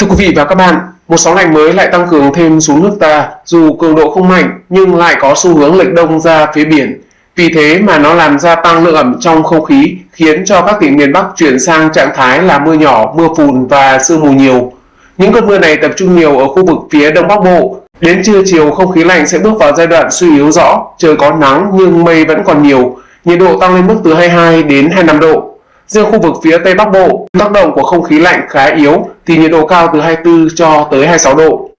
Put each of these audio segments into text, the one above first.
Thưa quý vị và các bạn, một sóng lạnh mới lại tăng cường thêm xuống nước ta, dù cường độ không mạnh nhưng lại có xu hướng lệch đông ra phía biển. Vì thế mà nó làm gia tăng lượng ẩm trong không khí, khiến cho các tỉnh miền Bắc chuyển sang trạng thái là mưa nhỏ, mưa phùn và sương mù nhiều. Những cơn mưa này tập trung nhiều ở khu vực phía Đông Bắc Bộ. Đến trưa chiều không khí lạnh sẽ bước vào giai đoạn suy yếu rõ, trời có nắng nhưng mây vẫn còn nhiều, nhiệt độ tăng lên mức từ 22 đến 25 độ. Riêng khu vực phía Tây Bắc Bộ, tác động của không khí lạnh khá yếu thì nhiệt độ cao từ 24 cho tới 26 độ.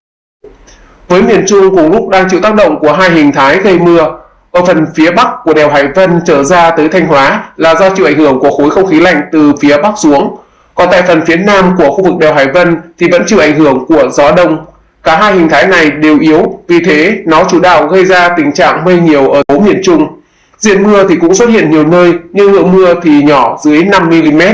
Với miền Trung cùng lúc đang chịu tác động của hai hình thái gây mưa, ở phần phía Bắc của đèo Hải Vân trở ra tới Thanh Hóa là do chịu ảnh hưởng của khối không khí lạnh từ phía Bắc xuống. Còn tại phần phía Nam của khu vực đèo Hải Vân thì vẫn chịu ảnh hưởng của gió đông. Cả hai hình thái này đều yếu, vì thế nó chủ đạo gây ra tình trạng mây nhiều ở phố miền Trung. Diện mưa thì cũng xuất hiện nhiều nơi, nhưng lượng mưa thì nhỏ dưới 5mm.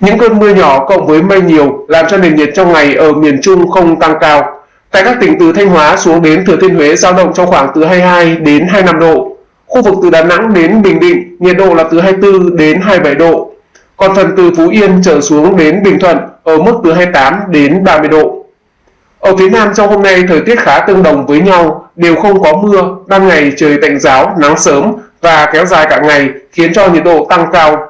Những cơn mưa nhỏ cộng với mây nhiều làm cho nền nhiệt trong ngày ở miền Trung không tăng cao. Tại các tỉnh từ Thanh Hóa xuống đến Thừa Thiên Huế dao động trong khoảng từ 22 đến 25 độ. Khu vực từ Đà Nẵng đến Bình Định, nhiệt độ là từ 24 đến 27 độ. Còn phần từ Phú Yên trở xuống đến Bình Thuận ở mức từ 28 đến 30 độ. Ở phía Nam trong hôm nay thời tiết khá tương đồng với nhau, đều không có mưa, ban ngày trời tạnh giáo, nắng sớm và kéo dài cả ngày khiến cho nhiệt độ tăng cao.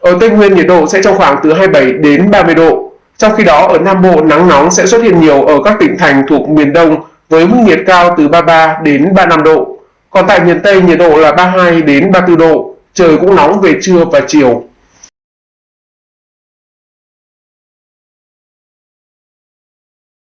Ở Tây Nguyên nhiệt độ sẽ trong khoảng từ 27 đến 30 độ. Trong khi đó ở Nam Bộ nắng nóng sẽ xuất hiện nhiều ở các tỉnh thành thuộc miền Đông với mức nhiệt cao từ 33 đến 35 độ. Còn tại miền Tây nhiệt độ là 32 đến 34 độ, trời cũng nóng về trưa và chiều.